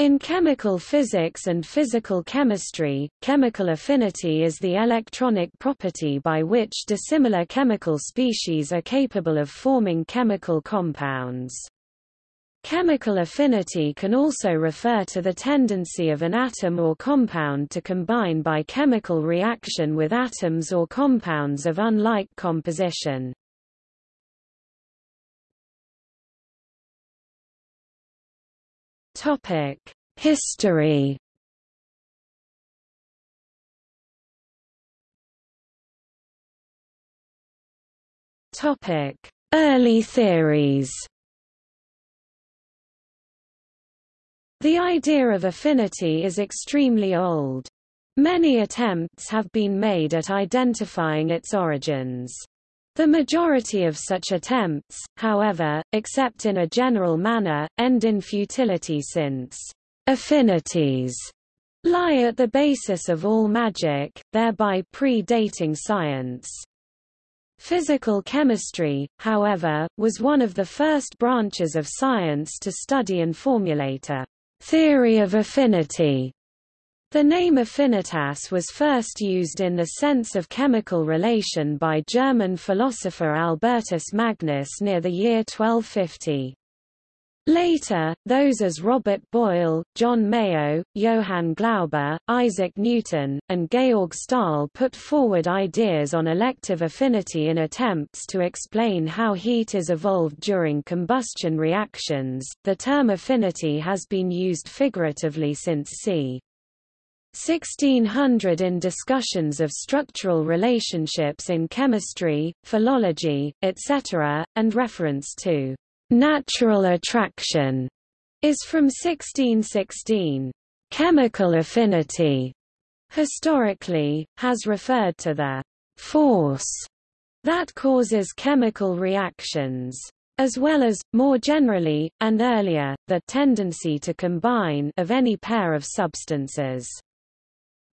In chemical physics and physical chemistry, chemical affinity is the electronic property by which dissimilar chemical species are capable of forming chemical compounds. Chemical affinity can also refer to the tendency of an atom or compound to combine by chemical reaction with atoms or compounds of unlike composition. Topic: History. Topic: Early theories. The idea of affinity is extremely old. Many attempts have been made at identifying its origins. The majority of such attempts, however, except in a general manner, end in futility since affinities lie at the basis of all magic, thereby pre-dating science. Physical chemistry, however, was one of the first branches of science to study and formulate a theory of affinity the name affinitas was first used in the sense of chemical relation by German philosopher Albertus Magnus near the year 1250. Later, those as Robert Boyle, John Mayow, Johann Glauber, Isaac Newton, and Georg Stahl put forward ideas on elective affinity in attempts to explain how heat is evolved during combustion reactions. The term affinity has been used figuratively since c. 1600 in discussions of structural relationships in chemistry, philology, etc., and reference to natural attraction is from 1616. Chemical affinity, historically, has referred to the force that causes chemical reactions as well as, more generally, and earlier, the tendency to combine of any pair of substances.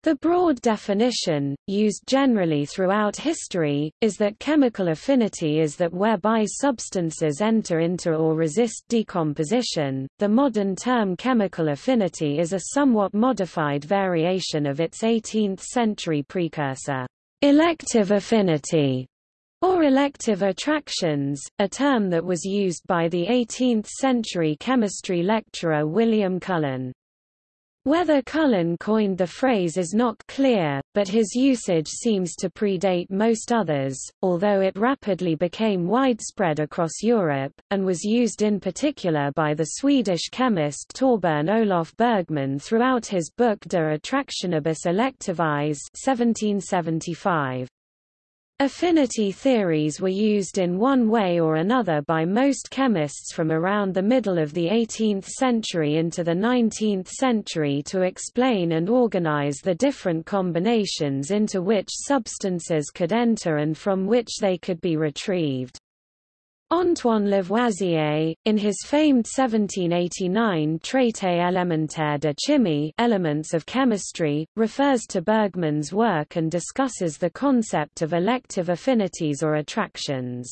The broad definition, used generally throughout history, is that chemical affinity is that whereby substances enter into or resist decomposition. The modern term chemical affinity is a somewhat modified variation of its 18th century precursor, elective affinity, or elective attractions, a term that was used by the 18th century chemistry lecturer William Cullen. Whether Cullen coined the phrase is not clear, but his usage seems to predate most others, although it rapidly became widespread across Europe, and was used in particular by the Swedish chemist Torbern Olof Bergman throughout his book De Attractionibus Electivis 1775. Affinity theories were used in one way or another by most chemists from around the middle of the 18th century into the 19th century to explain and organize the different combinations into which substances could enter and from which they could be retrieved. Antoine Lavoisier, in his famed 1789 Traité élémentaire de chimie Elements of Chemistry, refers to Bergman's work and discusses the concept of elective affinities or attractions.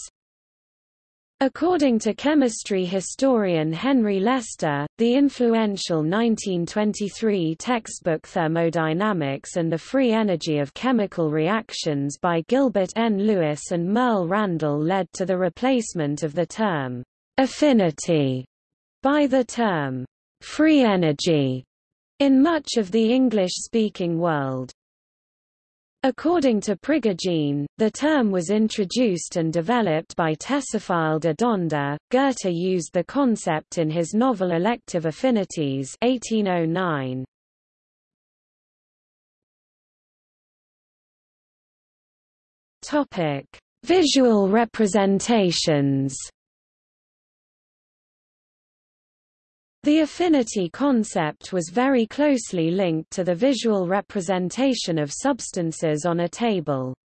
According to chemistry historian Henry Leicester, the influential 1923 textbook Thermodynamics and the Free Energy of Chemical Reactions by Gilbert N. Lewis and Merle Randall led to the replacement of the term affinity by the term free energy in much of the English-speaking world. According to Prigogine, the term was introduced and developed by Théophile de Donder. Goethe used the concept in his novel Elective Affinities 1809. Topic: Visual representations. The affinity concept was very closely linked to the visual representation of substances on a table.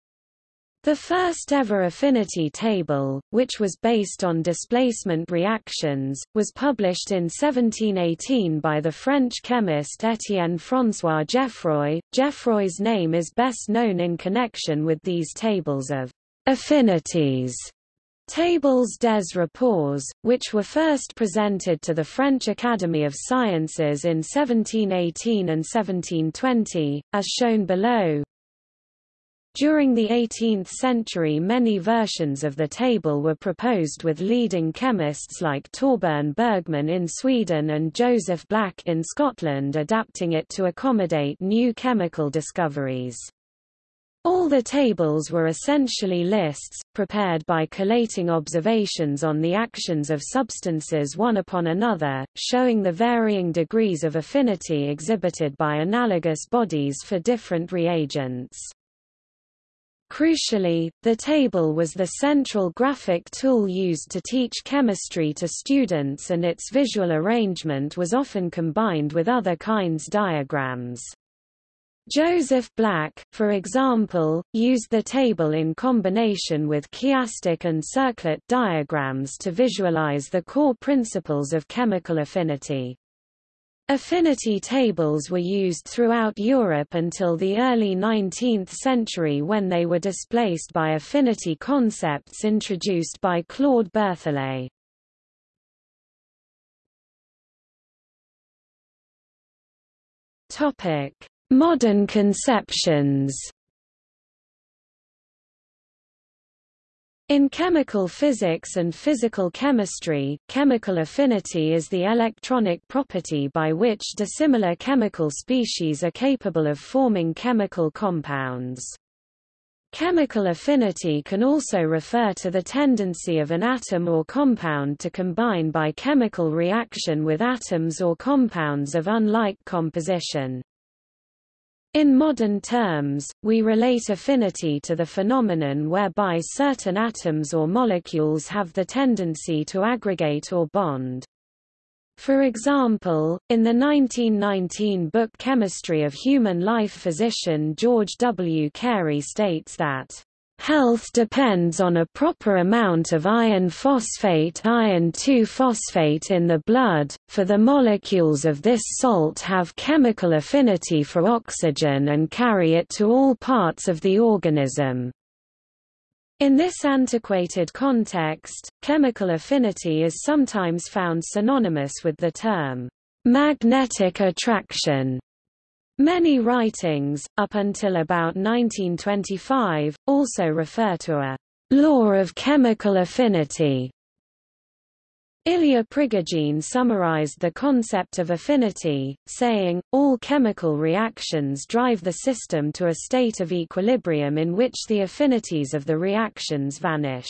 The first ever affinity table, which was based on displacement reactions, was published in 1718 by the French chemist Étienne François Geoffroy. Geoffroy's name is best known in connection with these tables of affinities Tables des rapports, which were first presented to the French Academy of Sciences in 1718 and 1720, as shown below. During the 18th century many versions of the table were proposed with leading chemists like Torbern Bergman in Sweden and Joseph Black in Scotland adapting it to accommodate new chemical discoveries. All the tables were essentially lists, prepared by collating observations on the actions of substances one upon another, showing the varying degrees of affinity exhibited by analogous bodies for different reagents. Crucially, the table was the central graphic tool used to teach chemistry to students and its visual arrangement was often combined with other kinds of diagrams. Joseph Black, for example, used the table in combination with chiastic and circlet diagrams to visualize the core principles of chemical affinity. Affinity tables were used throughout Europe until the early 19th century when they were displaced by affinity concepts introduced by Claude Berthollet. Topic: Modern conceptions In chemical physics and physical chemistry, chemical affinity is the electronic property by which dissimilar chemical species are capable of forming chemical compounds. Chemical affinity can also refer to the tendency of an atom or compound to combine by chemical reaction with atoms or compounds of unlike composition. In modern terms, we relate affinity to the phenomenon whereby certain atoms or molecules have the tendency to aggregate or bond. For example, in the 1919 book Chemistry of Human Life physician George W. Carey states that Health depends on a proper amount of iron phosphate iron 2-phosphate in the blood, for the molecules of this salt have chemical affinity for oxygen and carry it to all parts of the organism. In this antiquated context, chemical affinity is sometimes found synonymous with the term magnetic attraction. Many writings, up until about 1925, also refer to a law of chemical affinity. Ilya Prigogine summarized the concept of affinity, saying, all chemical reactions drive the system to a state of equilibrium in which the affinities of the reactions vanish.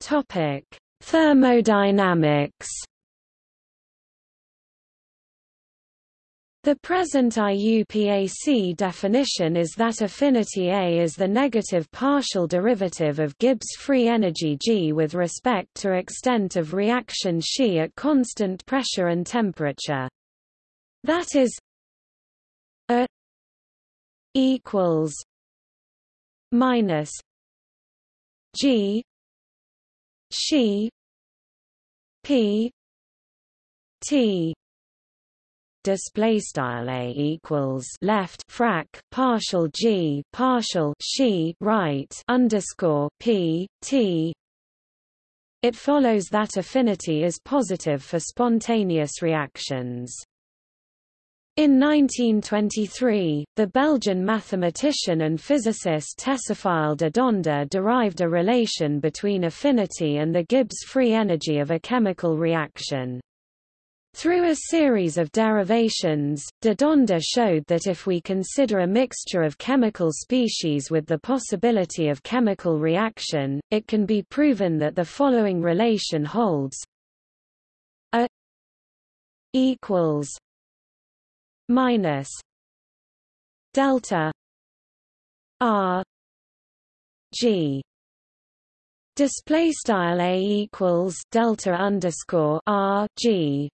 Topic: Thermodynamics The present IUPAC definition is that affinity A is the negative partial derivative of Gibbs free energy G with respect to extent of reaction Xi at constant pressure and temperature. That is A equals minus G Xi P T display style a equals left frac partial g partial she right underscore p t. It follows that affinity is positive for spontaneous reactions in 1923, the Belgian mathematician and physicist de Donder derived a relation between affinity and the Gibbs free energy of a chemical reaction. Through a series of derivations, de Donder showed that if we consider a mixture of chemical species with the possibility of chemical reaction, it can be proven that the following relation holds A equals minus delta r g. Display style a equals delta underscore r g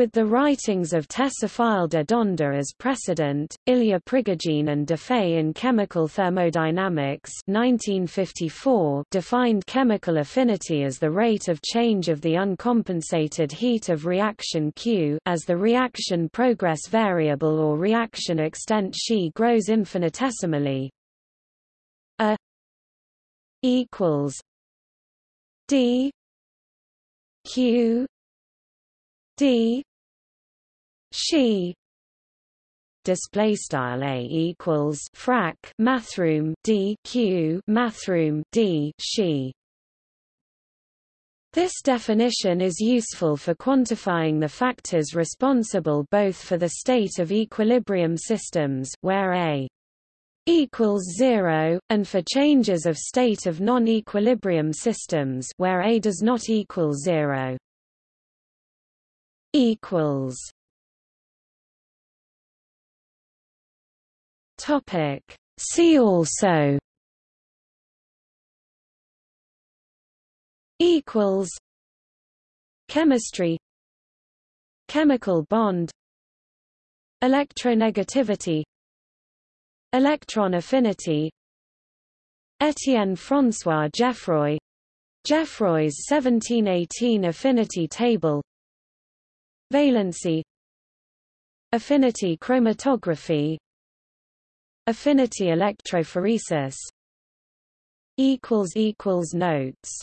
With the writings of Théophile de Donder as precedent, Ilya Prigogine and Defay in Chemical Thermodynamics 1954 defined chemical affinity as the rate of change of the uncompensated heat of reaction Q as the reaction progress variable or reaction extent xi grows infinitesimally. A equals D Q D she. Display style a equals frac mathroom d q mathroom d she. This definition is useful for quantifying the factors responsible both for the state of equilibrium systems where a equals 0 and for changes of state of non-equilibrium systems where a does not equal 0 equals topic. See also equals chemistry chemical bond electronegativity electron affinity Etienne François Geoffroy Geoffroy's 1718 affinity table Valency Affinity chromatography Affinity electrophoresis. Notes